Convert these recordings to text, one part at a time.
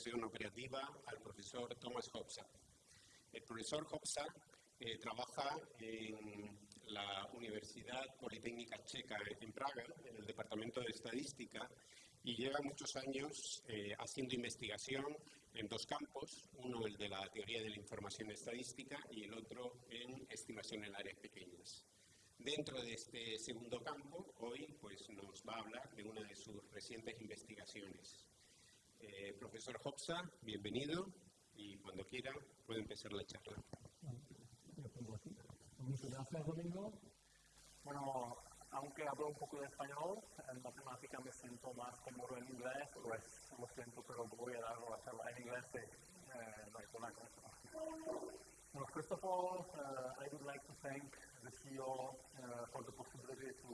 Investigación Operativa al profesor Thomas Hopsa. El profesor Hopsa eh, trabaja en la Universidad Politécnica Checa en Praga, en el Departamento de Estadística, y lleva muchos años eh, haciendo investigación en dos campos, uno el de la teoría de la información estadística y el otro en estimación en áreas pequeñas. Dentro de este segundo campo, hoy pues, nos va a hablar de una de sus recientes investigaciones. Eh, profesor Hopsa, bienvenido y cuando quiera puede empezar la charla. Muchas gracias, Domingo. Bueno, aunque hablo un poco de español, en matemática me siento más cómodo en inglés, pues lo siento, pero voy a dar la charla en inglés, eh, no hay problema con eso. First of all, uh, I would like to thank the CEO uh, for the possibility to,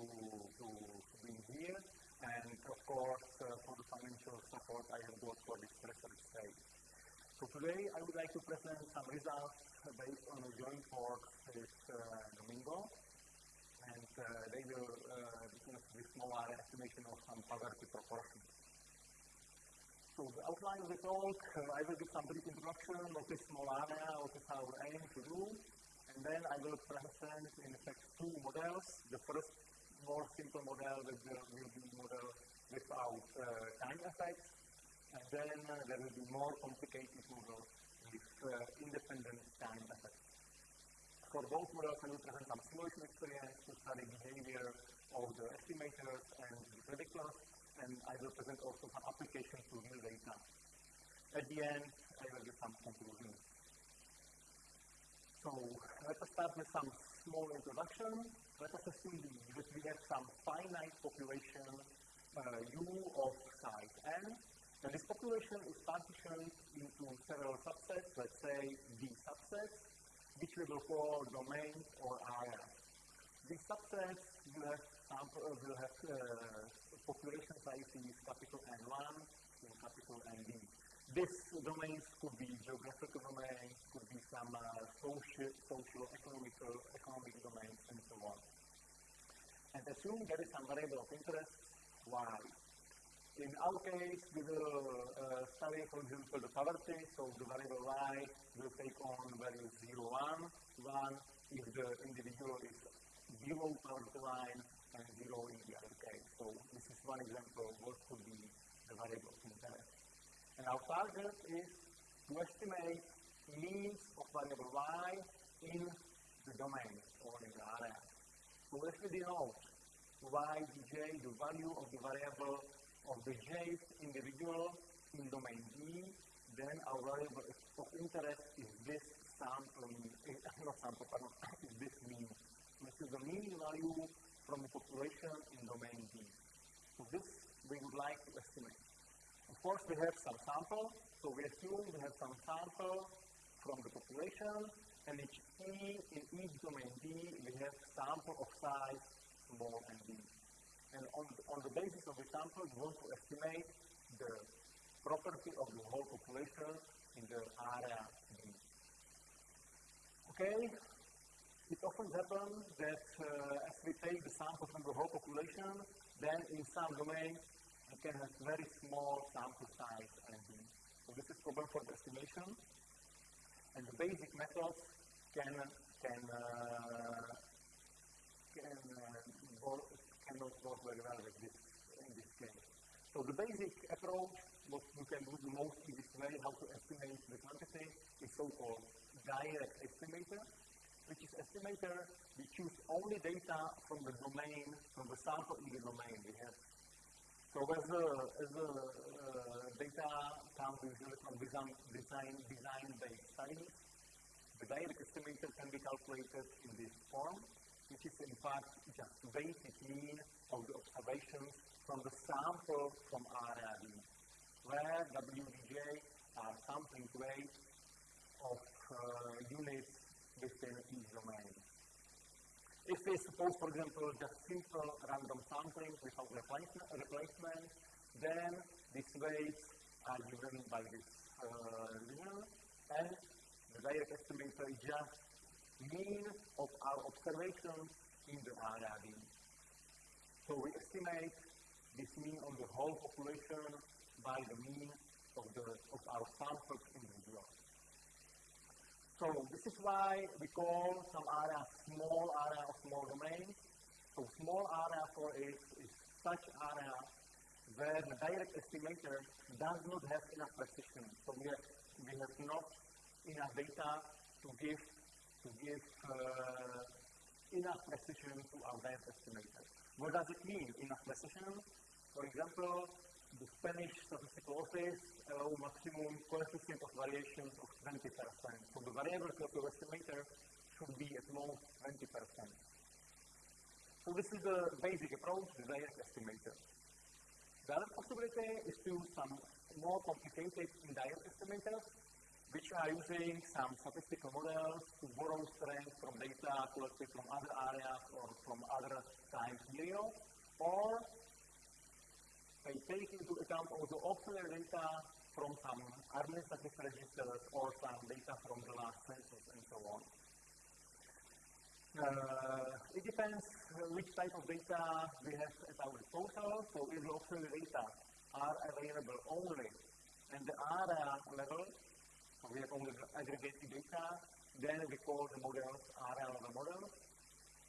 to, to be here, and of course uh, for the financial support I have got for this research stage. So today I would like to present some results based on a joint work with uh, Domingo, and uh, they will uh, discuss this area estimation of some poverty proportions. So the outline of the talk, uh, I will give some brief introduction, what is small area, what is our aim to do, and then I will present in effect two models. The first more simple model be, will be model without uh, time effects, and then uh, there will be more complicated model with uh, independent time effects. For both models, I will present some simulation experience to study behavior of the estimators and the predictors, and I will present also some applications to real data. At the end, I will give some conclusions. So let us start with some small introduction. Let us assume that we have some finite population uh, U of size n, and this population is partitioned into several subsets, let's say D subsets, which we will call domains or areas. These subsets will have, sample, uh, will have uh, population sizes capital N1 and capital ND. These domains could be geographical domains, could be some uh, social, social, economical, economic domains, and so on. And assume there is some variable of interest, y. In our case, we will uh, study, for example, the poverty, so the variable y will take on values 0, 1, 1 if the individual is below poverty line and 0 in the other case. So this is one example of what could be the variable of interest. And our target is to estimate means of variable y in the domain or in the area. So if we denote y dj, the value of the variable of the jth individual in domain D, then our variable of interest is this sample, eh, not sample, pardon, is this mean. This is the mean value from the population in domain D. So this we would like to estimate. Of course, we have some sample, so we assume we have some sample from the population, and each E in each domain D, we have sample of size small and. And on, on the basis of the sample, we want to estimate the property of the whole population in the area D. Okay? It often happens that uh, as we take the sample from the whole population, then in some domains can have very small sample size and So this is problem for the estimation. And the basic methods can can uh, can uh, cannot work very well with this in this case. So the basic approach, what you can do the most easiest way how to estimate the quantity is so-called direct estimator, which is estimator we choose only data from the domain, from the sample in the domain we have. So as the, as the uh, data comes usually from design, design, design-based studies, the direct estimator can be calculated in this form, which is in fact just basic mean of the observations from the sample from area D, where WDJ are sampling rates of uh, units within each domain. If we suppose, for example, just simple random sampling without replacement, then these weights are given by this uh, and the direct estimator just mean of our observations in the area. So we estimate this mean on the whole population by the mean of, the, of our sampled individual. So this is why we call some area small area small domain. So small area for it is such area where the direct estimator does not have enough precision. So we have, we have not enough data to give to give uh, enough precision to our direct estimator. What does it mean, enough precision? For example, the Spanish statistical office uh, allow maximum coefficient of variations of 20%. So the of your estimator should be at most 20%. So this is the basic approach, the direct estimator. The other possibility is to use some more complicated indirect estimators, which are using some statistical models to borrow strength from data collected from other areas or from other time periods, or they take into account also auxiliary data from some administrative registers or some data from the last census and so on. Uh, it depends which type of data we have at our disposal. So if the auxiliary data are available only at the area level, so we have only aggregated data, then we call the models area level models.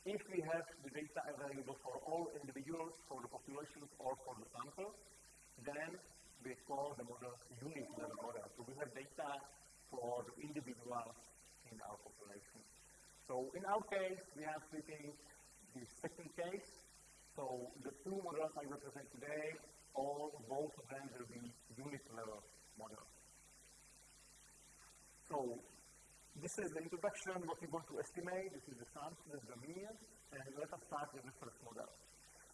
If we have the data available for all individuals, for the populations, or for the sample, then we call the model unit level model. So we have data for the individuals in our population. So in our case, we are treating the second case. So the two models I represent today, all both of them will be unit level models. So this is the introduction, what we're going to estimate. This is the is the mean, and let us start with the first model.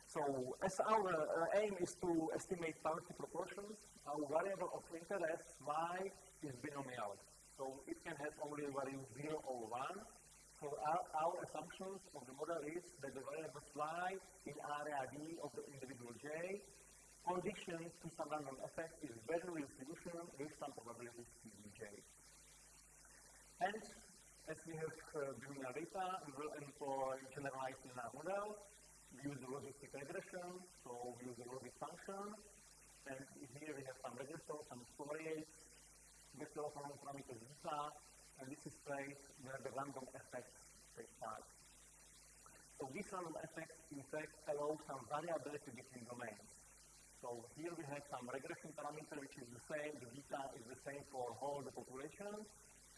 So as our uh, aim is to estimate poverty proportions, our variable of interest y is binomial. So it can have only value 0 or 1. So our, our assumptions of the model is that the variable y in area D of the individual j conditioned to some random effect is Bernoulli distribution with some probability Cj. And as we have uh, we will employ generalized linear model. We use the logistic regression, so we use the logistic function. And here we have some regressor, some covariates, vector from parameter zeta, and this is place where the random effects take part. So this random effect, in fact, allows some variability between domains. So here we have some regression parameter which is the same, the beta is the same for all the population,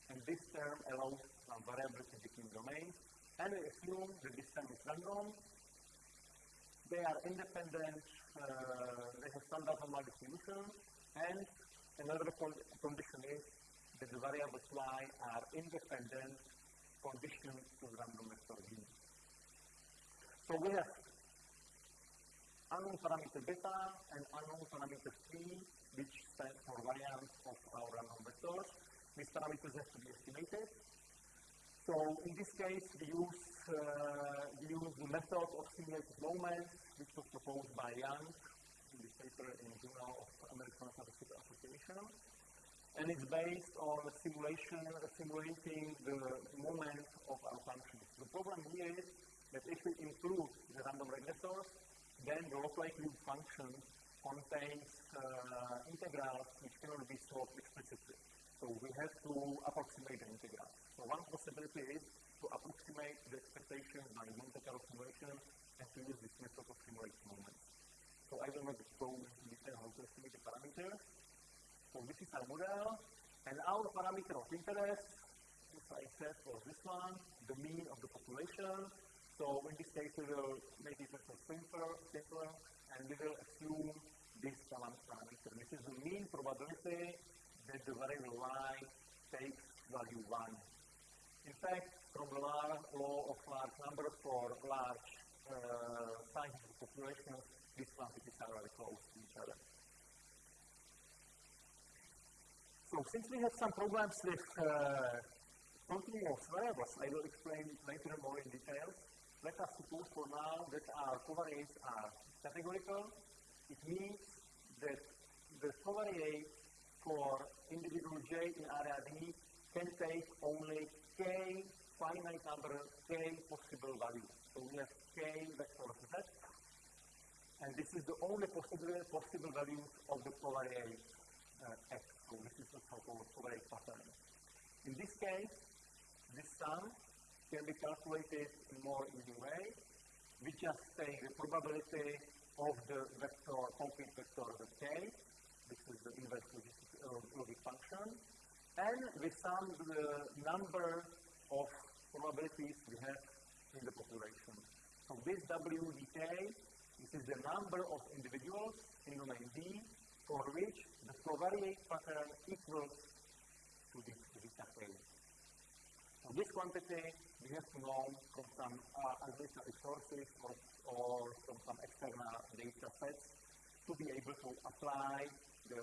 and this term allows some variability between domains, and we assume that this term is random. They are independent, uh, they have standard normal distribution, and another con condition is that the variables y are independent conditions to random vector v. So we have unknown parameter beta and unknown parameter c, which stands for variance of our random vectors these parameters have to be estimated. So in this case, we use, uh, we use the method of simulated moments, which was proposed by Jiang in this paper in the Journal of American Statistical Association. And it's based on simulation, simulating the moment of our function. The problem here is that if we include the random regressors, then the likelihood function contains uh, integrals which cannot be solved explicitly. So we have to approximate the integral. So one possibility is to approximate the expectation by Monte Carlo simulation and to use this method of simulation. So I will not go into detail how to estimate the parameter. So this is our model, and our parameter of interest, as I said, was this one, the mean of the population. So in this case, we will make it simpler, simpler, and we will assume this parameter. This is the mean probability that the variable y takes value 1. In fact, from the law of large numbers for large uh, sizes of population, these quantities are very close to each other. So since we have some problems with uh, continuous variables, I will explain later more in detail. Let us suppose for now that our covariates are categorical. It means that the covariate for individual j in area D can take only k finite number k possible values. So we have k vectors z, And this is the only possible, possible values of the covariate uh, X. So this is the so-called pattern. In this case, this sum can be calculated in more easy way. We just take the probability of the vector, complete vector of k, this is the inverse logistic function, and we sum the number of probabilities we have in the population. So this WDK, this is the number of individuals in domain D for which the covariate pattern equals to this zeta k. So this quantity we have to know from some uh, sources or, or from some external data sets to be able to apply the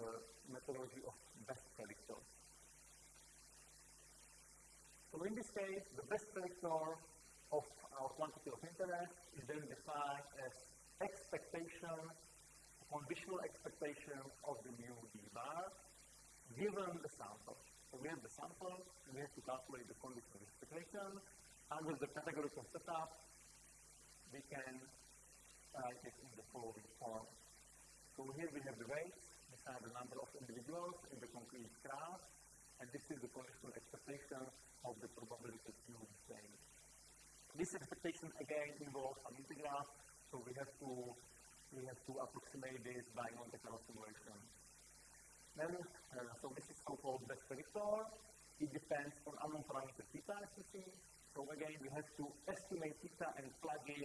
methodology of best predictors. So in this case, the best predictor of our quantity of interest is then defined as expectation, conditional expectation of the new d bar given the sample. So we have the sample, we have to calculate the condition of expectation. Under the categorical setup, we can uh, write it in the following form. So here we have the weights, have the number of individuals in the concrete graph, and this is the conditional expectation of the probability Q change. This expectation again involves an integral, so we have to we have to approximate this by Monte Carlo simulation. Then, uh, so this is so-called best predictor. It depends on unknown parameter theta, as you see. So again, we have to estimate theta and plug in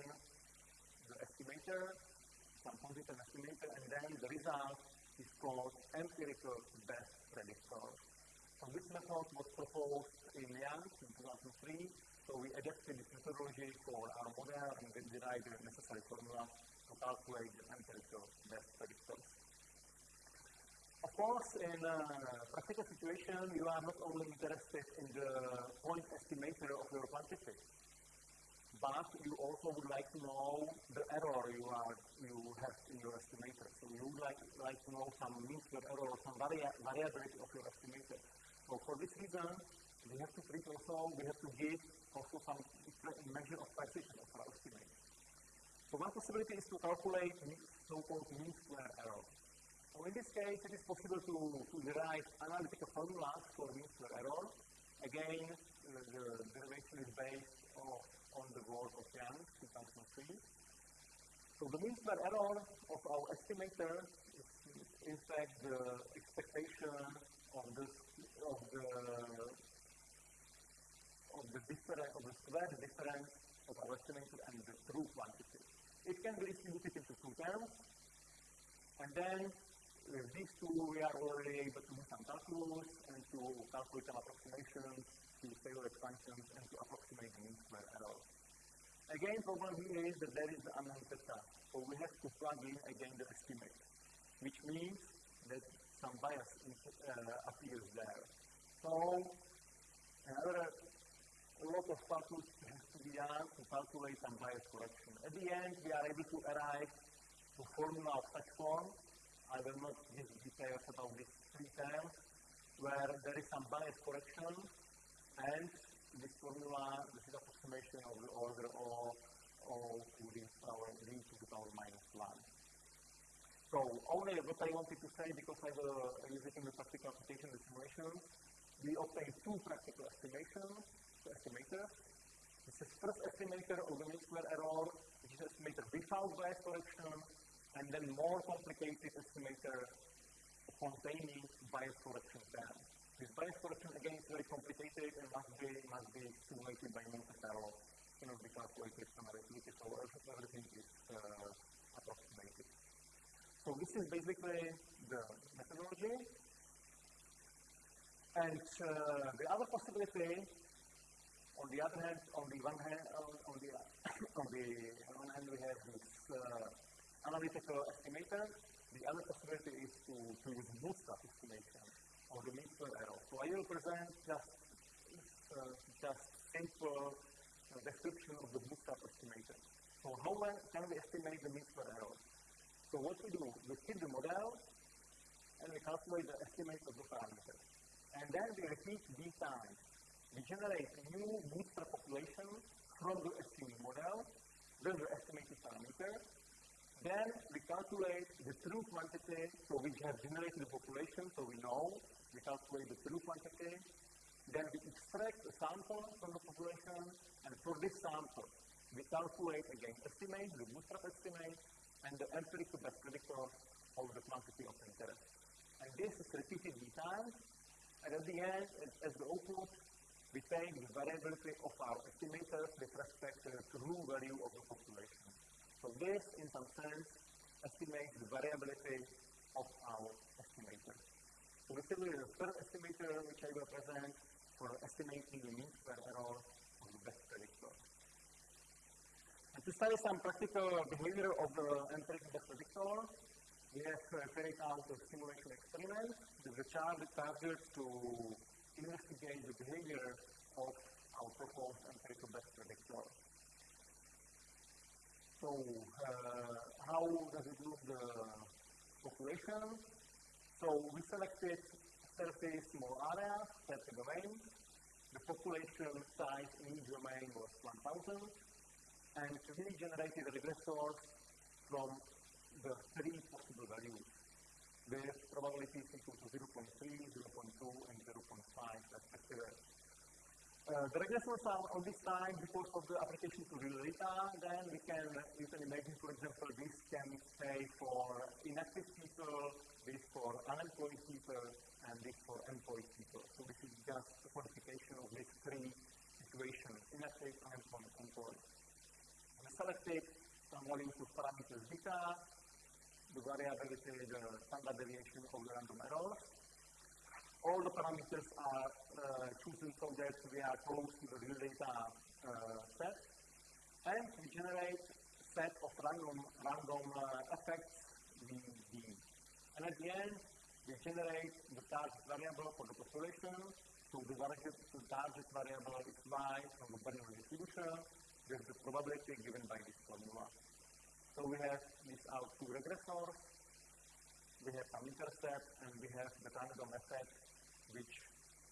the estimator, some positive estimator, and then the result called empirical best predictor. So this method was proposed in Jiang in 2003. So we adapted this methodology for our model and we derived the necessary formula to calculate the empirical best predictors. Of course, in a practical situation, you are not only interested in the point estimator of your quantity, but you also would like to know the error you are you have in your estimator. So you would like, like to know some square error, some varia variability of your estimator. So for this reason, we have to treat also, we have to give also some measure of precision of our estimate. So one possibility is to calculate so-called mean square error. So in this case, it is possible to, to derive analytical formulas for mean square error. Again, the derivation is based on, on the work of Jiang, 2003. So the mean square error of our estimator is, in fact the expectation of the of the of the difference of the square difference of our estimator and the true quantity. It can be distributed into two terms, and then with these two, we are already able to do some calculus and to calculate some approximations to Taylor expansions and to approximate the mean square error. Again, problem here is that there is unknown theta. So we have to plug in again the estimate, which means that some bias uh, appears there. So another a lot of calculus has to be done to calculate some bias correction. At the end, we are able to arrive to formula of such form I will not give details about these three terms, where there is some bias correction and this formula, this is approximation of the order O, O to the power D to the power minus 1. So only what I wanted to say, because I it in the practical application, simulation, we obtain two practical estimations, estimators. This is first estimator of the mean square error, which is estimator without bias correction, and then more complicated estimator containing bias correction terms. This bias correction again is very complicated and must be must be simulated by Monte Carlo. Cannot be calculated arithmetic, so everything is uh, approximated. So this is basically the methodology. And uh, the other possibility, on the other hand, on the one hand, on, on the on the one hand, we have this uh, analytical estimator. The other possibility is to, to use bootstrap estimation of the square error. So I will present just, uh, just simple uh, description of the bootstrap estimator. So how can we estimate the mean square error? So what we do, we keep the model and we calculate the estimate of the parameters. And then we repeat d times. We generate a new bootstrap population from the estimated model, then the estimated parameter, Then we calculate the true quantity, so we have generated the population, so we know, we calculate the true quantity, then we extract a sample from the population, and for this sample, we calculate again estimate, the bootstrap estimate, and the empirical best predictor of the quantity of interest. And this is repeated three times, and at the end, as the output, we take the variability of our estimators with respect to the true value of the population. So this, in some sense, estimates the variability of our estimator. So this is the third estimator which I will present for estimating the mean square error of the best predictor. And to study some practical behavior of the empirical best predictor, we have uh, carried out a simulation experiment with the child target to investigate the behavior of our proposed empirical best predictor. So, uh, how does it look the population? So, we selected 30 small areas, 30 domains. The population size in each domain was 1,000, and we generated regressors from the three possible values with probabilities equal to 0.3, 0.2, and 0.5 respectively. Uh, the regressors are on this side because of the application to real data. Then we can, you can imagine, for example, this can say for inactive people, this for unemployed people, and this for employed people. So this is just a quantification of these three situations, inactive, unemployed, and employed. We selected some values of parameters beta, the variability, the standard deviation of the random errors, all the parameters are uh, chosen so that we are close to the real data uh, set. And we generate a set of random, random uh, effects VD. And at the end, we generate the target variable for the population. So the, the target variable is y from the Bernoulli distribution with the probability given by this formula. So we have these out two regressors, we have some intercept, and we have the random effect which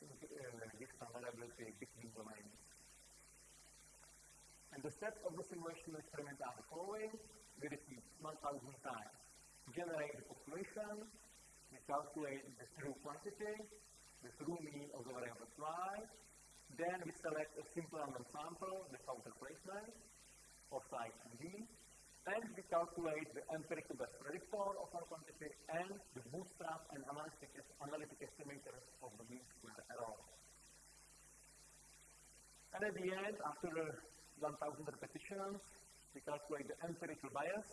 uh, gives some variability between domains. And the steps of the simulation experiment are the following. We repeat 1,000 times. Generate the population, we calculate the true quantity, the true mean of the variable y, then we select a simple random sample without replacement of size d, and we calculate the empirical best predictor of our quantity and the bootstrap and analytic, analytic estimator of the mean square error. And at the end, after uh, 1,000 repetitions, we calculate the empirical bias.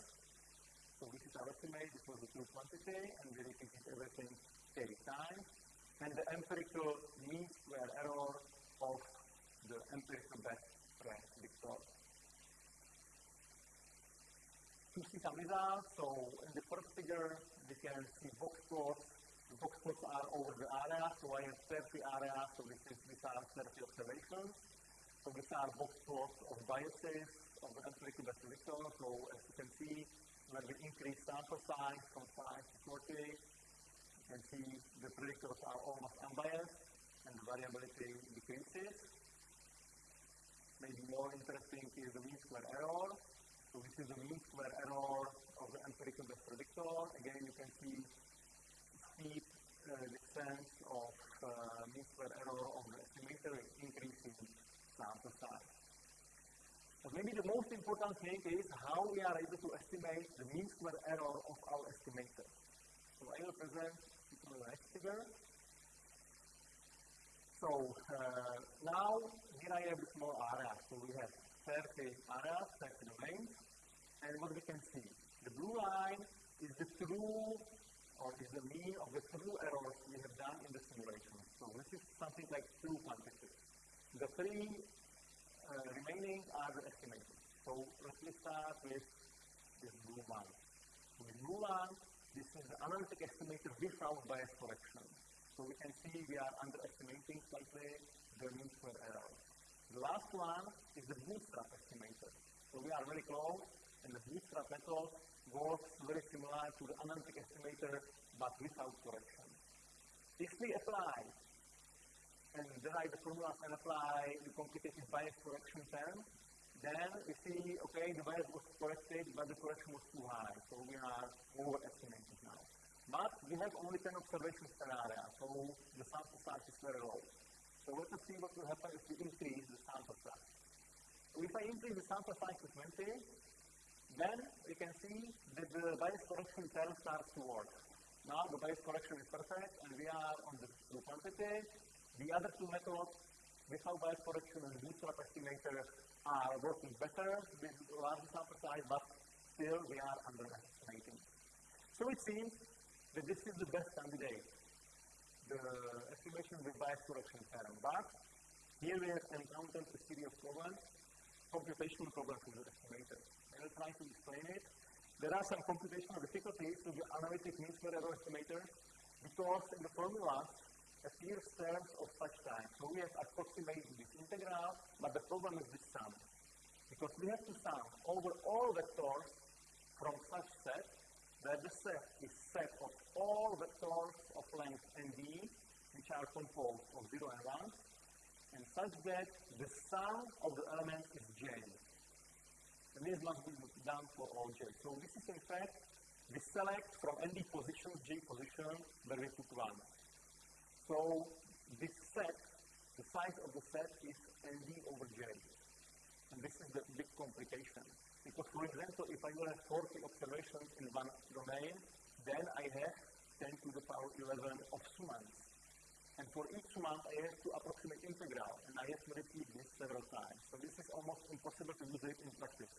So this is our estimate, this was the true quantity, and we repeated everything every time. And the empirical mean square error of the empirical best predictor some results. So in the first figure, we can see box plots. The box plots are over the area, so I have 30 areas, so this is, these are 30 observations. So these are box plots of biases of the empirical predictor. So as you can see, when we increase sample size from 5 to 40, you can see the predictors are almost unbiased and the variability decreases. Maybe more interesting is the mean square error. So this is the mean square error of the empirical predictor. Again, you can see steep uh, descent of uh, mean square error of the estimator increasing sample size. But maybe the most important thing is how we are able to estimate the mean square error of our estimator. So I will present the next figure. So uh, now here I have a small area. So we have 30 areas, 30 domains, and what we can see, the blue line is the true or is the mean of the true errors we have done in the simulation. So this is something like true quantity. The three uh, remaining are the estimated. So let's start with this blue one. The blue one, this is the analytic estimator without bias correction. So we can see we are underestimating slightly the mean square error. The last one is the bootstrap estimator. So we are very close, and the bootstrap method works very similar to the analytic estimator, but without correction. If we apply and derive the formulas and apply the complicated bias correction term, then we see, okay, the bias was corrected, but the correction was too high, so we are overestimating now. But we have only 10 observations per area, so the sample size is very low. So let us see what will happen if we increase the sample size. If I increase the sample size to 20, then we can see that the bias correction term starts to work. Now the bias correction is perfect, and we are on the, the quantity. The other two methods, without bias correction and bootstrap estimator, are working better with larger sample size, but still we are underestimating. So it seems that this is the best candidate, the estimation with bias correction theorem. But here we have encountered a series of problems, computational problems with the estimator. I will try to explain it. There are some computational difficulties with the analytic mean square error estimator because in the formulas appears terms of such type. So we have approximated this integral, but the problem is this sum. Because we have to sum over all vectors from such set that the set is set of all vectors of length nd, which are composed of 0 and 1, and such that the sum of the elements is j. And this must be done for all j. So this is in fact, we select from nd positions, j position, where we put 1. So this set, the size of the set is nd over j. And this is the big complication. Because for example, if I will have 40 observations in one domain, then I have 10 to the power 11 of summands. And for each summand, I have to approximate integral, and I have to repeat this several times. So this is almost impossible to use it in practice.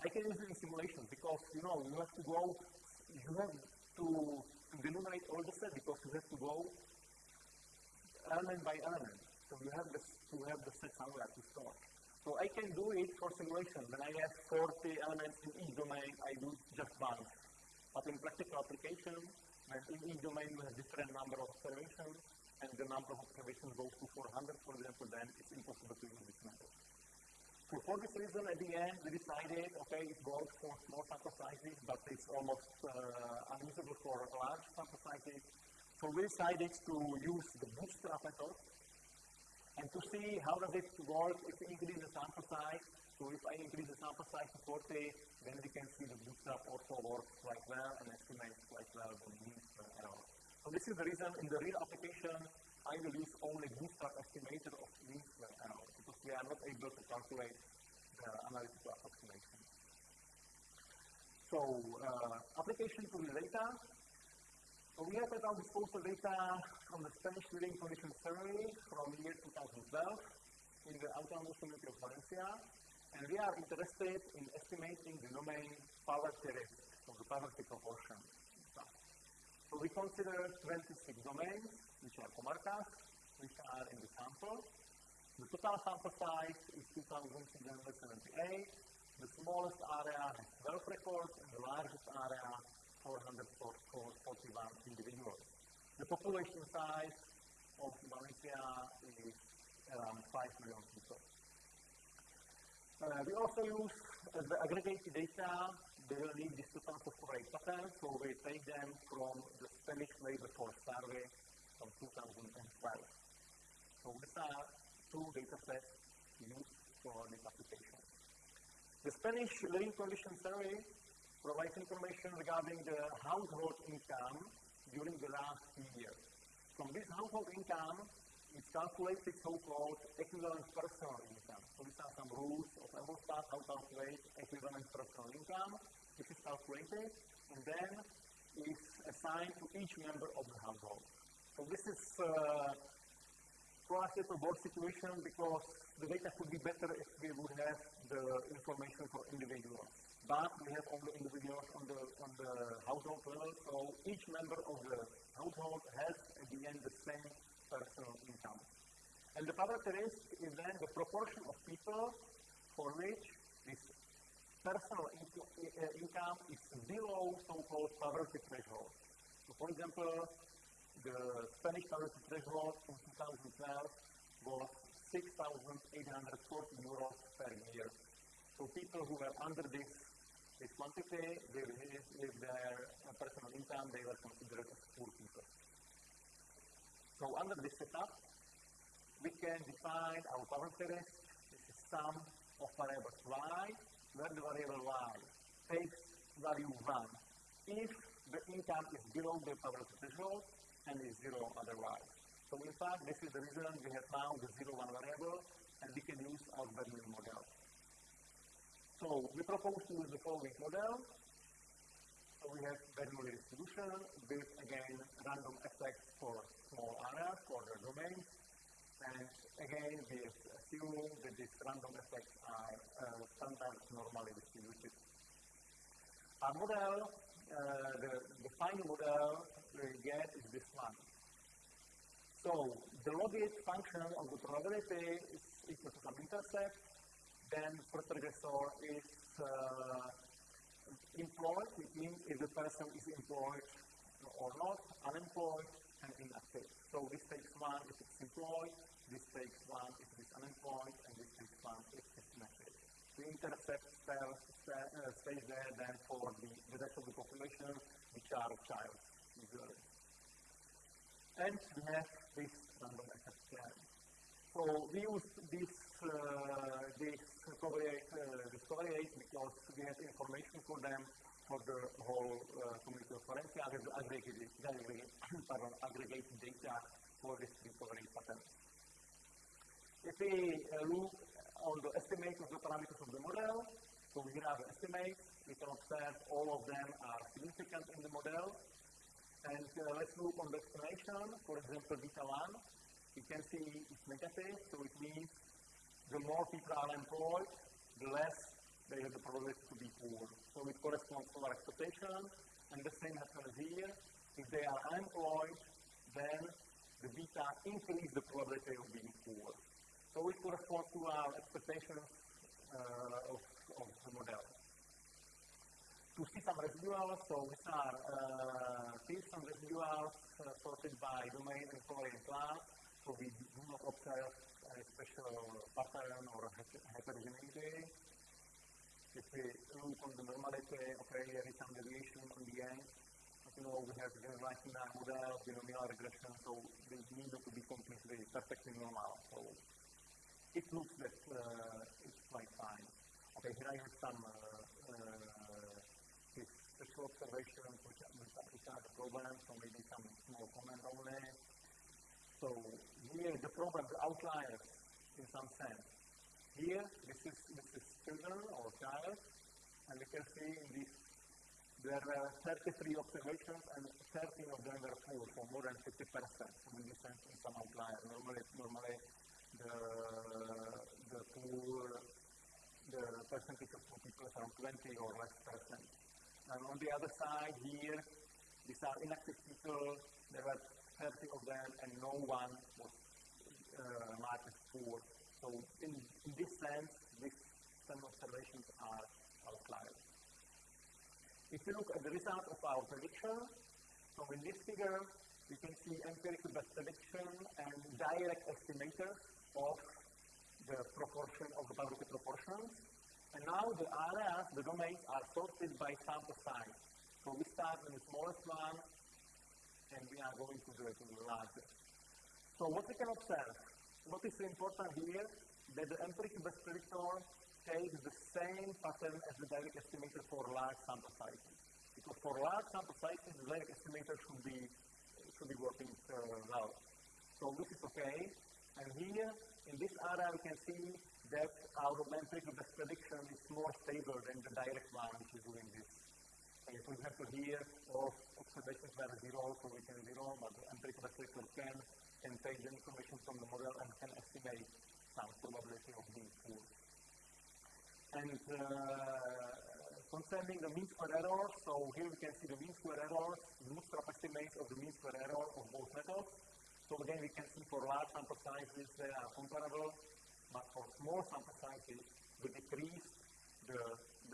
I can use it in simulations because, you know, you have to go, you have to, to all the set because you have to go element by element. So you have this, to have the set somewhere to store. So I can do it for simulation. When I have 40 elements in each domain, I do just one. But in practical application, when in each domain we have different number of observations, and the number of observations goes to 400, for example, then it's impossible to use this method. So for this reason, at the end, we decided, okay, it works for small sample sizes, but it's almost uh, unusable for large sample sizes. So we decided to use the bootstrap method and to see how does it work if we increase the sample size. So if I increase the sample size to 40, then we can see the bootstrap also works quite well and estimates quite well the mean square error. So this is the reason in the real application I will use only bootstrap estimator of mean square error because we are not able to calculate the analytical approximation. So uh, application to the data. So we have at our disposal data from the Spanish Living Condition Survey from year 2012 in the Autonomous Community of Valencia, and we are interested in estimating the domain poverty risk, so the poverty proportion. So we consider 26 domains, which are comarcas, which are in the sample. The total sample size is 2,678. The smallest area has 12 records, and the largest area 441 individuals. The population size of Valencia is around 5 million people. Uh, we also use uh, the aggregated data. They will need this to transport patterns, so we take them from the Spanish labor force survey from 2012. So these are two data sets used for this application. The Spanish living condition survey provides information regarding the household income during the last few years. From this household income, it's calculated so-called equivalent personal income. So these are some rules of Eurostat how to calculate equivalent personal income. This is calculated and then is assigned to each member of the household. So this is uh, classical board situation because the data could be better if we would have the information for individuals but we have only individuals on the, on the household level, so each member of the household has at the end the same personal income. And the risk is then the proportion of people for which this personal inco income is below so-called poverty threshold. So for example, the Spanish poverty threshold in 2012 was 6,840 euros per year. So people who were under this this quantity, they with their personal income, they were considered as poor people. So under this setup, we can define our poverty risk. This is sum of variables y, where the variable y takes value 1 if the income is below the poverty threshold and is 0 otherwise. So in fact, this is the reason we have now the 0, 1 variable, and we can use our Bernoulli model. So we propose to use the following model. So we have Bernoulli distribution with, again, random effects for small areas, for the domains, and again, we assume that these random effects are uh, standard normally distributed. Our model, uh, the, the final model we get is this one. So the logit function of the probability is equal to some intercept, then first regressor is uh, employed, it means if the person is employed or not, unemployed, and inactive. So this takes one if it's employed, this takes one if it is unemployed, and this takes one if it's inactive. The intercept cell uh, stays there then for the, the rest of the population, which are child usually and we have this random effect plan. So we use this uh, this covariate, uh, this because we have information for them for the whole uh, community of Valencia as aggregated, pardon, data for this recovery pattern. If we uh, look on the estimate of the parameters of the model, so we have estimates, we can observe all of them are significant in the model, and uh, let's look on the explanation. For example, beta 1, you can see it's negative, so it means the more people are employed, the less they have the probability to be poor. So it corresponds to our expectation, and the same happens here. If they are unemployed, then the beta increase the probability of being poor. So it corresponds to our expectation uh, of, of the model to see some residuals. So these are uh, Pearson residuals uh, sorted by domain and covariant class. So we do not observe a special pattern or heterogeneity. If we look on the normality, okay, there is some deviation on the end. You know, we have generalized in our model, binomial regression, so they need to be completely perfectly normal. So it looks that uh, it's quite fine. Okay, here I have some uh, special observations which, which, which are the problem, so maybe some small comment only. So here the problem, the outliers in some sense. Here, this is is children or child, and you can see this there were 33 observations and 13 of them were poor, for more than 50 percent. So in this in some outlier. Normally, normally the the poor the percentage of poor people is around 20 or less percent. And on the other side here, these are inactive people. There were 30 of them, and no one was uh, marked as poor. So in, in this sense, these some observations are outliers. If you look at the result of our prediction, so in this figure, you can see empirical best prediction and direct estimator of the proportion of the probability proportions. And now the areas, the domains are sorted by sample size. So we start with the smallest one, and we are going to the, to the largest. So what we can observe, what is important here, that the empirical best predictor takes the same pattern as the direct estimator for large sample sizes. Because for large sample sizes, the direct estimator should be, should be working uh, well. So this is okay. And here, in this area, we can see that our empirical best prediction is more stable than the direct one which is doing this. And for example, here all observations were zero, so we can zero, but the empirical best predictor can, can take the information from the model and can estimate some probability of being poor. And uh, concerning the mean square error, so here we can see the mean square error, bootstrap estimates of the mean square error of both methods. So again, we can see for large sample sizes they are comparable, but for small sample sizes, we decrease the,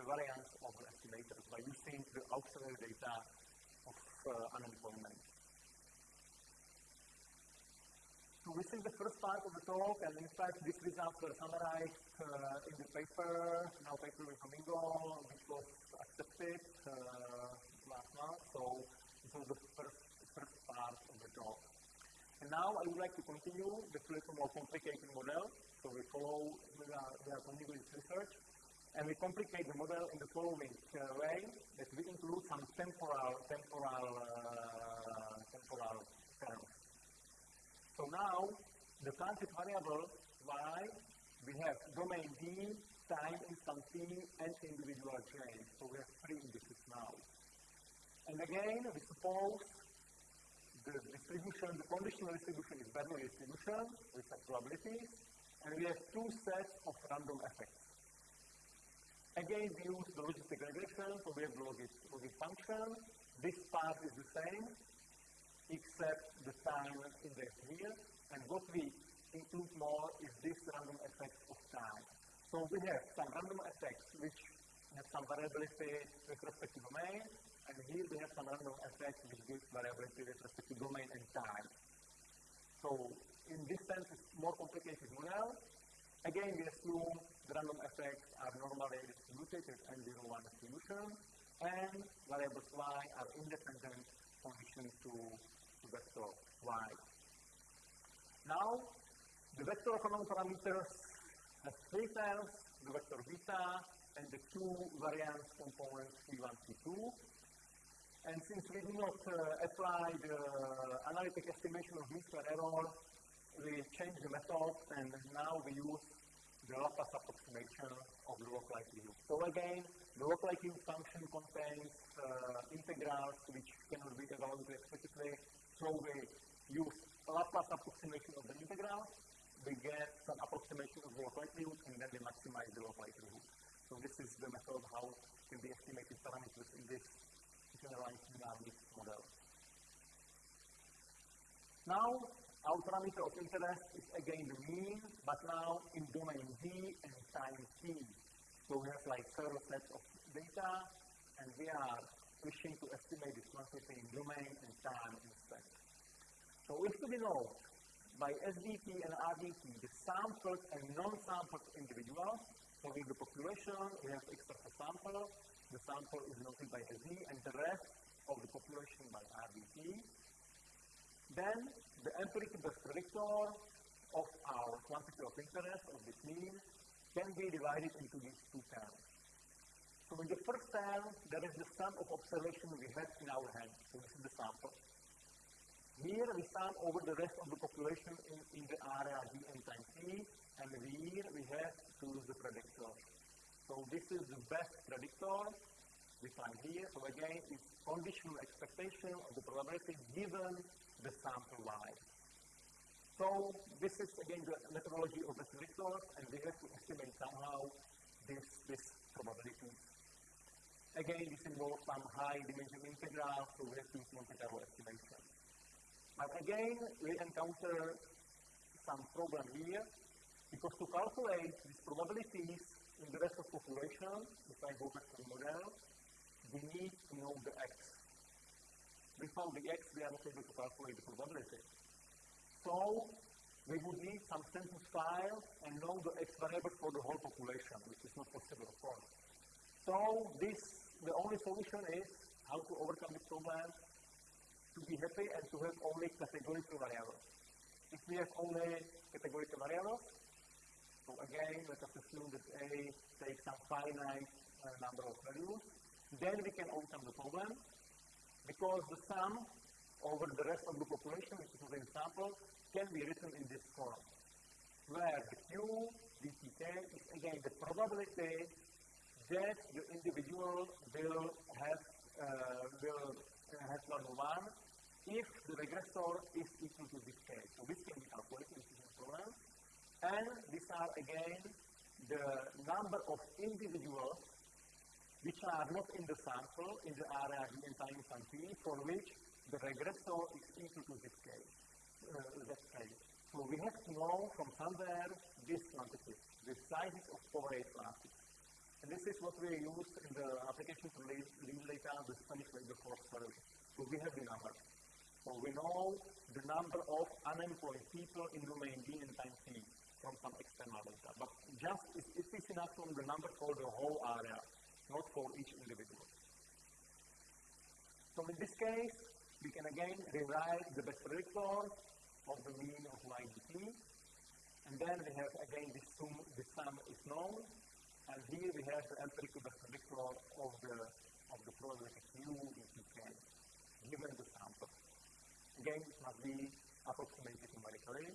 the variance of the estimators by using the auxiliary data of uh, unemployment. So this is the first part of the talk, and in fact, these results were summarized uh, in the paper, now paper with Domingo, which was accepted uh, last month. So this was the first, first part of the talk. And Now I would like to continue the little more complicated model. So we follow, we are, continuing research, and we complicate the model in the following uh, way, that we include some temporal, temporal, uh, temporal terms. So now, the transit variable y, we have domain D, time instant t, and individual j. So we have three indices now. And again, we suppose the distribution, the conditional distribution is Bernoulli distribution with some probabilities, and we have two sets of random effects. Again, we use the logistic regression, so we have the logit function. This part is the same, except the time index here, and what we include more is this random effect of time. So we have some random effects which have some variability with respect to domain, and here we have some random effects which gives variability with respect to domain and time. So in this sense, it's more complicated model. Again, we assume the random effects are normally distributed with n01 distribution, and variables y are independent conditions to, to vector y. Now, the vector economic parameters has three terms, the vector beta and the two variance components C1, C2. And since we do not uh, apply the analytic estimation of mean error, we change the method and now we use the Laplace approximation of the log likelihood. So again, the log likelihood function contains uh, integrals which cannot be evaluated explicitly. So we use Laplace approximation of the integral, we get some approximation of the likelihood, and then we maximize the likelihood. So this is the method how can be estimated parameters in this generalized dynamic model. Now, our parameter of interest is again the mean, but now in domain D and time t. So we have like several sets of data, and we are wishing to estimate this quantity in domain and time instead. So if we know by SDT and RDT the sampled and non-sampled individuals, so in the population we have extra sample, the sample is noted by SZ, and the rest of the population by RDT. Then the empirical best predictor of our quantity of interest of this mean can be divided into these two terms. So in the first term, there is the sum of observations we have in our hand. So this is the sample. Here we sum over the rest of the population in, in the area d and time t, and here we have to use the predictor. So this is the best predictor we find here. So again, it's conditional expectation of the probability given the sample y. So this is again the methodology of the predictors, and we have to estimate somehow this, this probability. Again, this involves some high dimension integral, so we have to use Monte Carlo estimation. But again, we encounter some problem here, because to calculate these probabilities in the rest of population, if I go back to the model, we need to know the x. Without the x, we are not able to calculate the probability. So, we would need some census file and know the x variable for the whole population, which is not possible, of course. So, this, the only solution is how to overcome this problem to be happy and to have only categorical variables. If we have only categorical variables, so again, let us assume that A takes some finite uh, number of values, then we can overcome the problem because the sum over the rest of the population, which is the sample, can be written in this form, where the Q dtk is again the probability that the individual will have uh, will have value 1 if the regressor is equal to this k. So this can be calculated, is a problem. And these are again the number of individuals which are not in the sample in the area given time t for which the regressor is equal to this k. Uh, that k. So we have to know from somewhere this quantity, the sizes of covariate classes. And this is what we use in the application to lead data, the Spanish labor force survey. So we have the number. So we know the number of unemployed people in domain D and time T from some external data. But just it, it is enough from the number for the whole area, not for each individual. So in this case, we can again rewrite the best predictor of the mean of YDP. And then we have again this sum, the sum is known, and here we have the empirical predictor of the of the probability Q in Pk, given the sample. Again, it must be approximated numerically.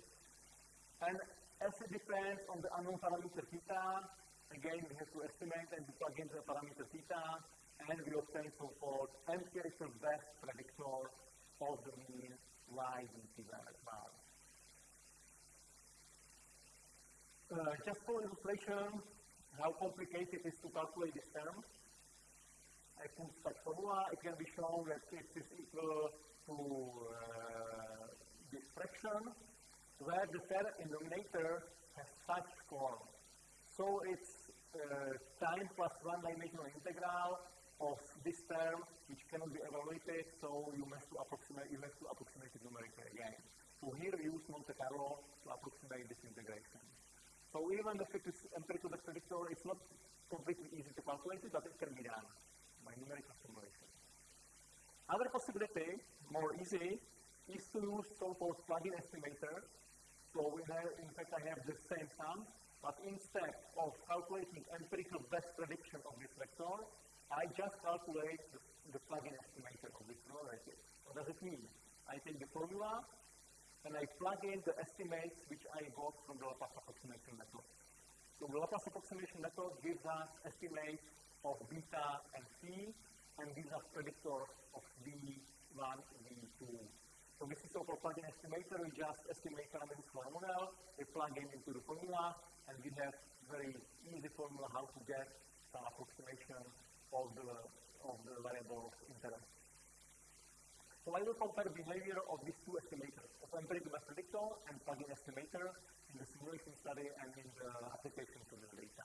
And as it depends on the unknown parameter theta, again we have to estimate and plug in the parameter theta, and we obtain so-called empirical best predictor of the mean y in t bar. Uh, just for illustration, how complicated it is to calculate this term. I put such formula, it can be shown that it is equal to uh, this fraction, where the denominator has such form. So it's uh, time plus one dimensional integral of this term, which cannot be evaluated, so you must to approximate, you have to approximate it numerically again. So here we use Monte Carlo to approximate this integration. So even if it is empirical best predictor, it's not completely easy to calculate it, but it can be done by numerical simulation. Other possibility, more easy, is to use so-called plug-in estimator. So have, in fact, I have the same sum, but instead of calculating empirical best prediction of this vector, I just calculate the, the plug-in estimator of this probability. What does it mean? I take the formula, and I plug in the estimates which I got from the Laplace approximation method. So the Laplace approximation method gives us estimates of beta and c, and these are predictors of v1, v2. So this is so-called plug-in estimator. We just estimate parameters for a model, we plug in into the formula, and we have very easy formula how to get some approximation of the, of the variable interest. So I will compare behavior of these two estimators, of empirical best predictor and plug-in estimator in the simulation study and in the application to the data.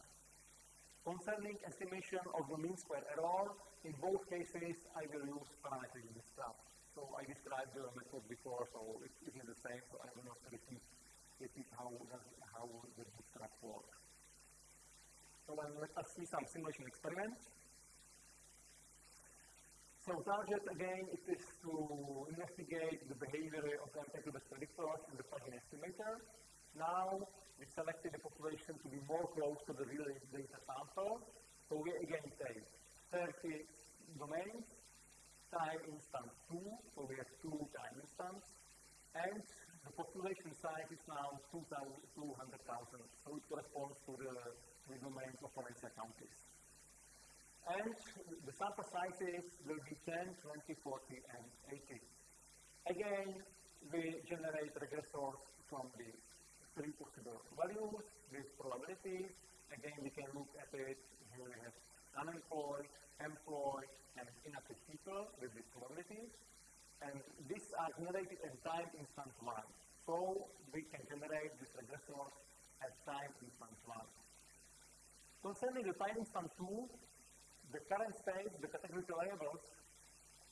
Concerning estimation of the mean square error, in both cases I will use parametric bootstrap. So I described the method before, so it is the same, so I will not repeat, repeat how, does, how the bootstrap works. So let us see some simulation experiments. So target again it is to investigate the behavior of the empirical predictors in the plug-in estimator. Now we selected the population to be more close to the real data sample. So we again take 30 domains, time instant 2, so we have two time instants, and the population size is now 200,000, so it corresponds to the, the domains of Valencia counties and the sample sizes will be 10, 20, 40, and 80. Again, we generate regressors from the three possible values with probabilities. Again, we can look at it. Here we have unemployed, employed, and inactive people with these probabilities. And these are generated at time instant 1. So we can generate this regressor at time instant 1. Concerning the time instant 2, the current state, the categorical variables,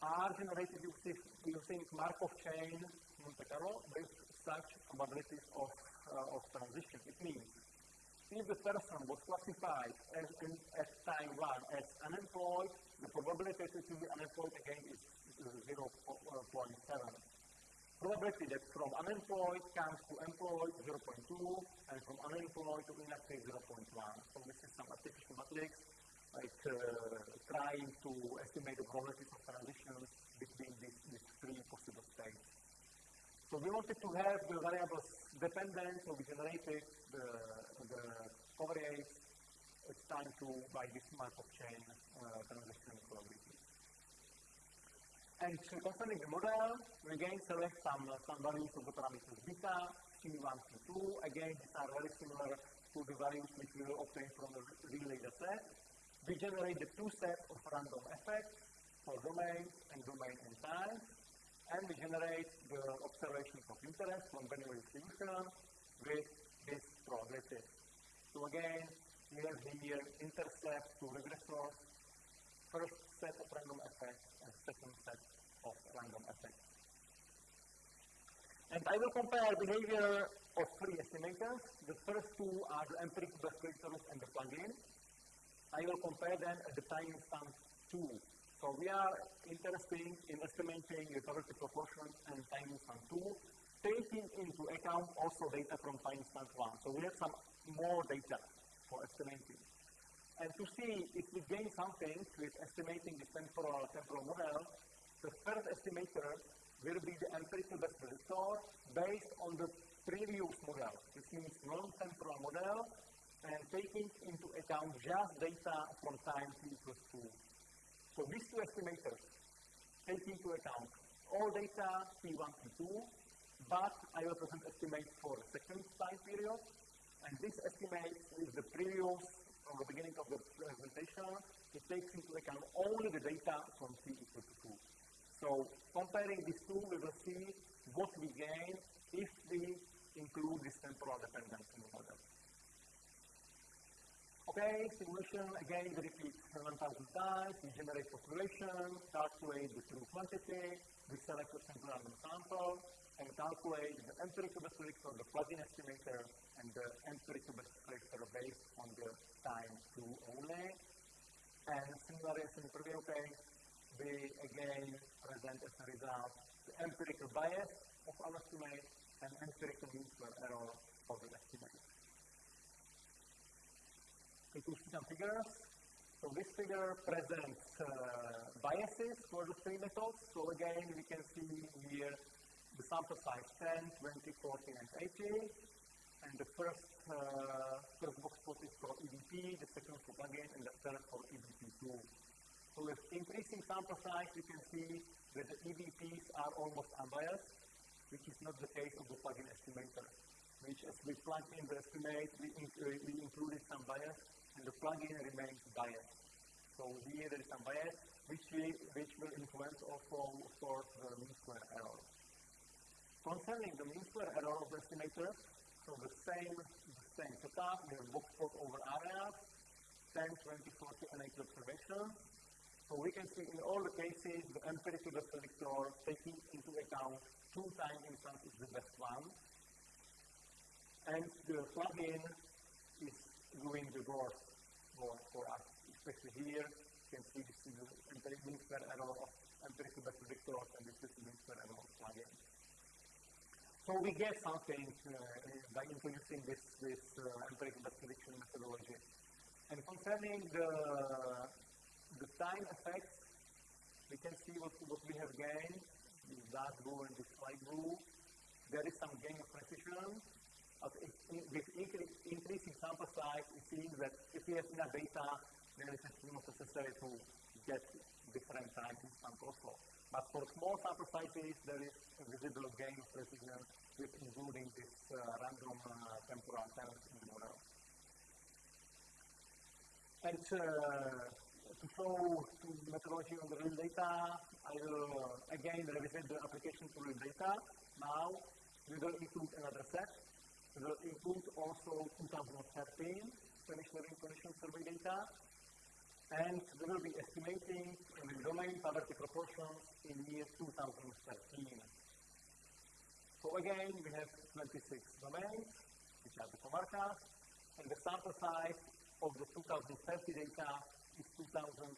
are generated using, using Markov chain Monte Carlo with such probabilities of, uh, of transition. It means if the person was classified as in, time 1 as unemployed, the probability that he will be unemployed again is 0.7. Probability that from unemployed comes to employed 0.2 and from unemployed to inactive 0.1. So this is some artificial matrix like uh, trying to estimate the probabilities of transitions between these, these three possible states. So we wanted to have the variables dependent, so we generated the, the coverage it's time to by this Markov chain uh, transition probability. And concerning the model, we again select some, some values of the parameters beta, C1, C2. Again, these are very similar to the values which we will obtain from the real data set we generate the two sets of random effects for domain and domain and time, and we generate the observations of interest from binary distribution with this probability. So again, we have here intercept to regressors, first set of random effects and second set of random effects. And I will compare behavior of three estimators. The first two are the empirical best predictors and the plugin. I will compare them at the time instance 2. So we are interested in estimating the probability proportion and time instance 2. taking into account also data from time stamp one. So we have some more data for estimating. And to see if we gain something with estimating the temporal, temporal model, the first estimator will be the empirical best predictor based on the previous model. This means non-temporal model and taking into account just data from time t equals 2. So these two estimators take into account all data t1, t2, but I will present estimates for second time period, and this estimate is the previous, from the beginning of the presentation, it takes into account only the data from t equals 2. So comparing these two, we will see what we gain if we include this temporal dependence in the model. Okay, simulation, again, we repeat 1,000 times, we generate population, calculate the true quantity, we select a random sample, and calculate the empirical best predictor, the plug-in estimator, and the empirical best predictor based on the time two only. And similarly in the previous case, we again present as a result the empirical bias of our estimate and empirical mean square error of the estimate. See figures. So this figure presents uh, biases for the three methods. So again, we can see here the sample size 10, 20, 40, and 80. And the first, uh, first box plot is for EBP, the second for plugin, and the third for EBP2. So with increasing sample size, we can see that the EBPs are almost unbiased, which is not the case of the plugin estimator, which as we plug in the estimate, we, inc we included some bias, and the plugin remains biased. So here there is some bias, which, we, which will influence also, of course, the mean square error. Concerning the mean square error of the estimator, so the same, the same setup, we have box plot over areas, 10, 20, 40, and 80 observations. So we can see in all the cases, the empirical best predictor taking into account two time instance is the best one. And the plugin is doing the worst for, for us, especially here. You can see this is mean square error of empirical best predictor, and this is square error of plugin. So we get something uh, by introducing this, this uh, empirical prediction methodology. And concerning the, the time effects, we can see what, what we have gained, this dark blue and this light blue. There is some gain of precision, with increasing sample size, it seems that if we have enough data, then it is not necessary to get different times in also. But for small sample sizes, there is a visible gain of precision with including this uh, random uh, temporal terms in the model. And uh, to show to methodology on the real data, I will uh, again revisit the application to real data. Now, we will include another set will include also 2013 Spanish Living Condition Survey data, and we will be estimating in the domain poverty proportions in year 2013. So again, we have 26 domains, which are the comarcas, and the sample size of the 2030 data is 2,512.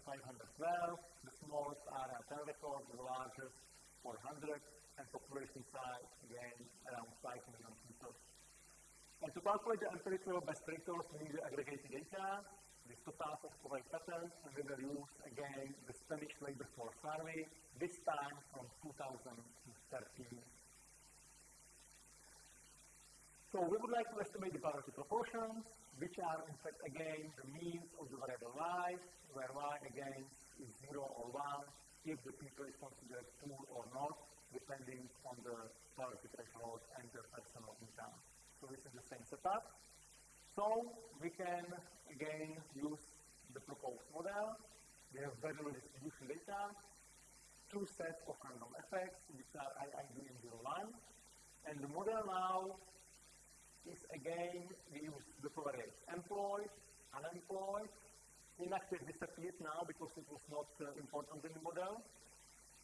The smallest are 10 records, the largest 400, and population size, again, around 5 million people. And to calculate the empirical best predictors, we need the aggregated data, the totals of correct patterns, and we will use again the Spanish labor force survey, this time from 2013. So we would like to estimate the poverty proportions, which are in fact again the means of the variable y, where y again is 0 or 1 if the people is considered poor or not, depending on the poverty threshold and the personal income. So this is the same setup. So we can again use the proposed model. We have variable distribution data, two sets of random effects, which are IID and 01. And the model now is again, we use the covariates employed, unemployed. Inactive disappeared now because it was not uh, important in the model.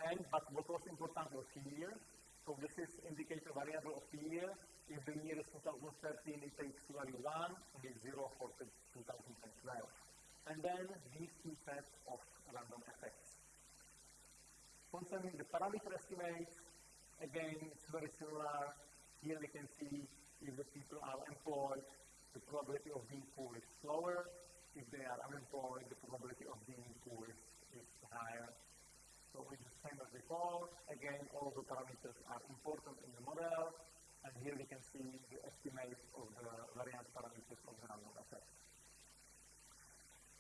And, but what was important was here. So this is indicator variable of year if the year is 2013, it takes value 1, and it's 0 for 2012. And then these two sets of random effects. Concerning the parameter estimates, again, it's very similar. Here we can see if the people are employed, the probability of being poor is lower. If they are unemployed, the probability of being poor is, is higher. So it's the same as before. Again, all the parameters are important in the model. And here we can see the estimate of the variance parameters of the random effect.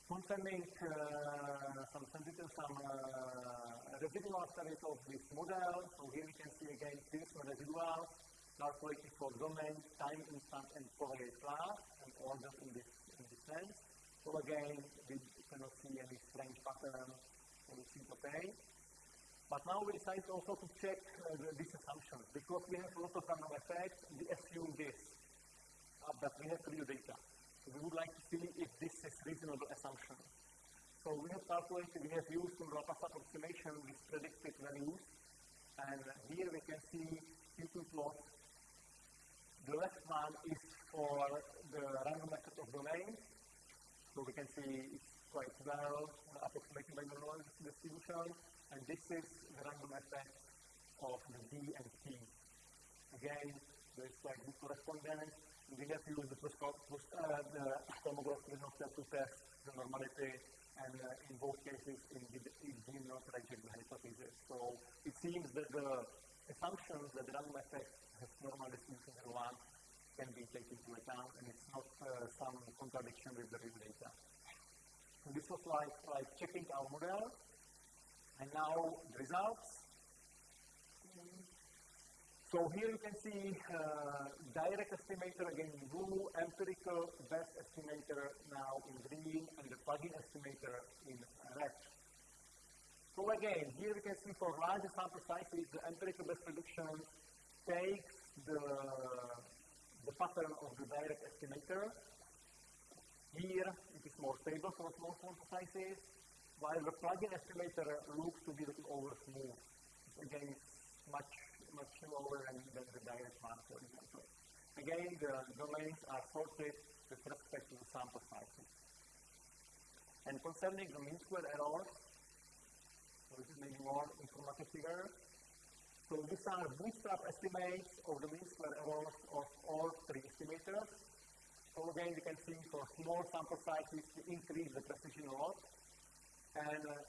Concerning uh, some sensitive, some uh, residual studies of this model, so here we can see again Pearson residuals calculated for domain, time instant, and Fourier class, and ordered in this, in this sense. So again, we cannot see any strange pattern, it seems okay. But now we decided also to check uh, the, these assumptions because we have a lot of random effects. We assume this, uh, but we have real data. So we would like to see if this is reasonable assumption. So we have calculated, we have used some Laplace approximation with predicted values, and here we can see Q2 plot. The left one is for the random method of domains. So we can see it's quite well approximated by the distribution and this is the random effect of the D and T. Again, there is like this correspondence. We have to use the, plus, plus, uh, the to test the normality, and uh, in both cases, it did not reject the hypothesis. So it seems that the assumptions that the random effect has normal distribution in one can be taken into account, and it's not uh, some contradiction with the real data. So this was like, like checking our model, and now the results. So here you can see uh, direct estimator again in blue, empirical best estimator now in green, and the plugin estimator in red. So again, here you can see for larger sample sizes, the empirical best prediction takes the, the pattern of the direct estimator. Here it is more stable for small sample sizes while the plugin estimator looks to be a little over smooth. Again, much, much lower than, the direct one, for example. Again, the domains are sorted with respect to the sample sizes. And concerning the mean square errors, so this is maybe more informative figure. So these are bootstrap estimates of the mean square errors of all three estimators. So again, you can see for small sample sizes, we increase the precision a lot. And uh,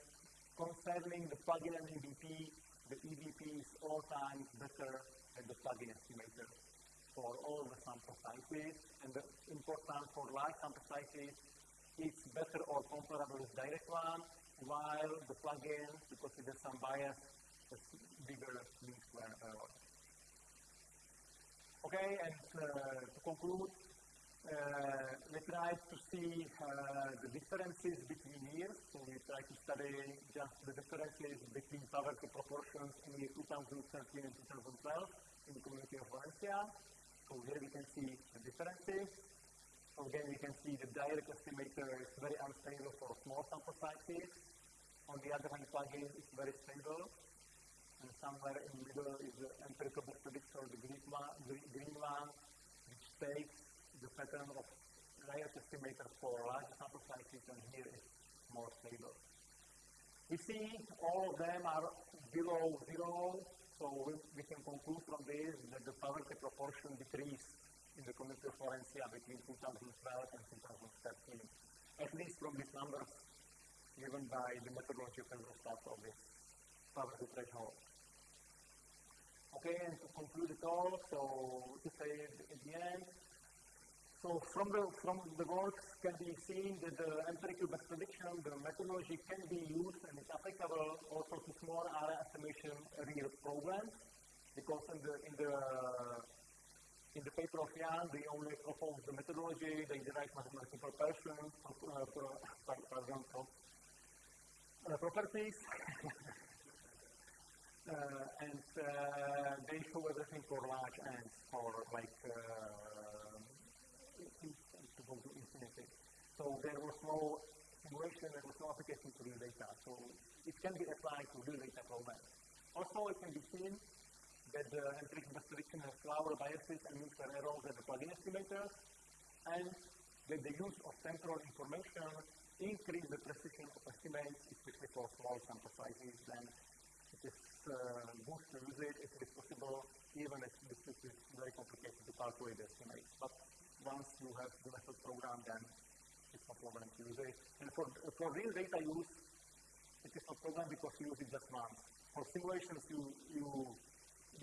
concerning the plugin and EBP, the EBP is all times better than the plugin estimator for all the sample sizes. And the important for large sample sizes, it's better or comparable with direct one, while the plugin, because it some bias, has bigger mean square error. Okay, and uh, to conclude, we tried to see uh, the differences between years. So we tried to study just the differences between poverty proportions in year 2013 and 2012 in the community of Valencia. So here we can see the differences. So again, we can see the direct estimator is very unstable for small sample sizes. On the other hand, plugin is very stable. And somewhere in the middle is the empirical predictor, the green one which takes the pattern of layer estimator for large sample sizes and here is more stable. We see all of them are below zero, so we, we can conclude from this that the poverty proportion decreased in the community of Valencia between 2012 and 2013, at least from these numbers given by the methodology of Eurostat of this poverty threshold. Okay, and to conclude it all, so to say at the end, so from the, from the works can be seen that the empirical best prediction, the methodology can be used and is applicable also to small area estimation real programs because in the, in the, in the paper of Jiang, they only propose the methodology, they derive mathematical proportions, uh, pro, pardon, pro, uh, properties, uh, and uh, they show everything for large ends, for like uh, to go to infinity. So there was no simulation, there was no application to real data. So it can be applied to real data problems. Also, it can be seen that the empirical best prediction has lower biases and square errors than the plugin estimators, and that the use of temporal information increase the precision of estimates, especially for small sample sizes, then it is uh, good to use it if it is possible even if this is very complicated to calculate the estimates. But once you have the method program, then it's no problem to use it. And for, for real data use, it is not problem because you use it just once. For simulations, you, you,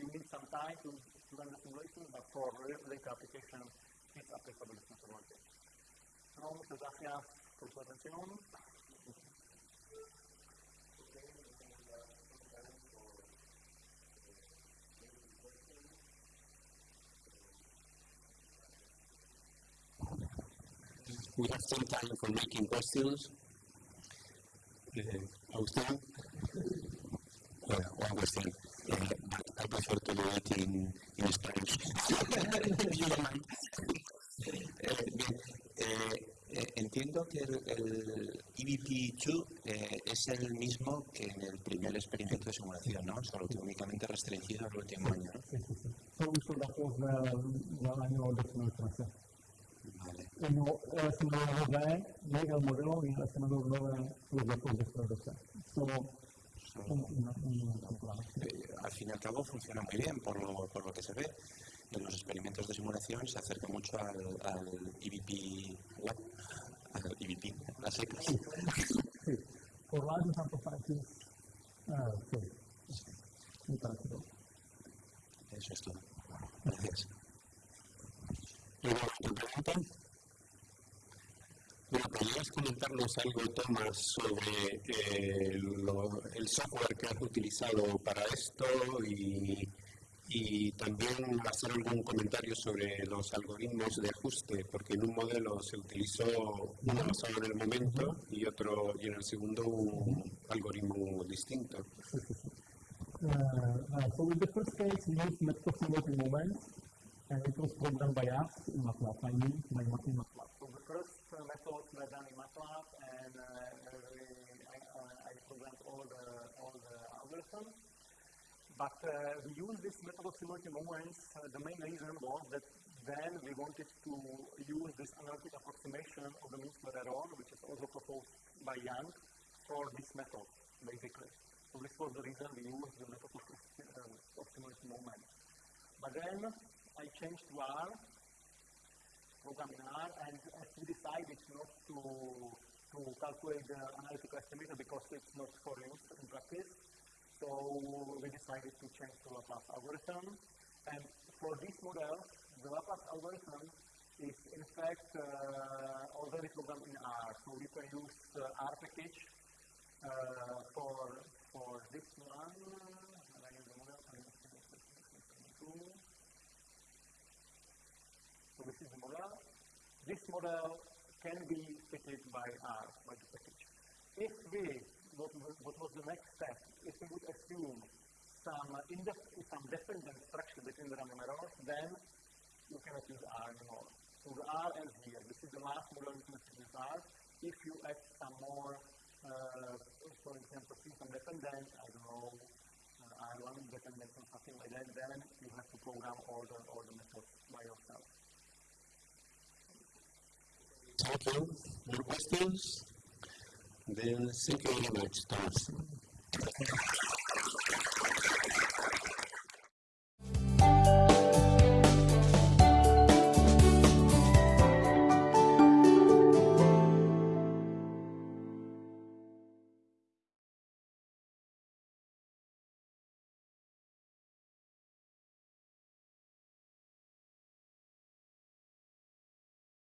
you need some time to, to run the simulation, but for real data application, it's applicable this methodology. No, muchas gracias por su atención. We have some time for making questions. Uh, Agustin? Well, one question. Uh, but I prefer to do it in, in Spanish. you don't mind. Bien, eh, eh, entiendo que el, el EVP2 eh, es el mismo que en el primer experimento de simulación, ¿no? Solo que únicamente restringido al último año, ¿no? Sí, sí, sí. Son los datos del, del año 2013. Vale relacionová lidé, jak modelu, je relacionová lidé So, un, un, un, eh, al fin y al cabo funciona muy bien por lo, por lo que se ve. En los experimentos de simulación se acerca mucho al, al EVP Lab, al EVP, a secas. Sí, sí. Horizon Amplifier, ah, sí. sí. Eso es todo. Gracias. ¿Y bueno, bueno, ¿podrías comentarnos algo, Tomás, sobre eh, el software que has utilizado para esto y, también hacer algún comentario sobre los algoritmos de ajuste? Porque en un modelo se utilizó uno basado en el momento y otro y en el segundo un algoritmo distinto. So in the first case, we used moments, and it was programmed by us in MATLAB, I. Uh, methods were done in MATLAB, and uh, I, I programmed all the all the algorithms. But uh, we use this method of simulating moments. The main reason was that then we wanted to use this analytic approximation of the mean square error, which is also proposed by Jiang, for this method, basically. So this was the reason we used the method of, uh, of moments. But then I changed to R, program in R, and we decided not to to calculate the analytical estimator because it's not for use in practice, so we decided to change to Laplace algorithm. And for this model, the Laplace algorithm is in fact uh, already programmed in R, so we can use uh, R package uh, for for this one. And I use the model. and So this is the model. This model can be fitted by R, by the package. If we, what, what was the next step? If we would assume some, some dependent structure between the random errors, then you cannot use R anymore. So the R ends here. This is the last model you can use R. If you add some more, uh, for example, some dependent, I don't know, uh, R1 dependent or something like that, then you have to program all the, all the methods by yourself. Thank you. More questions? Then thank you very much, Thomas.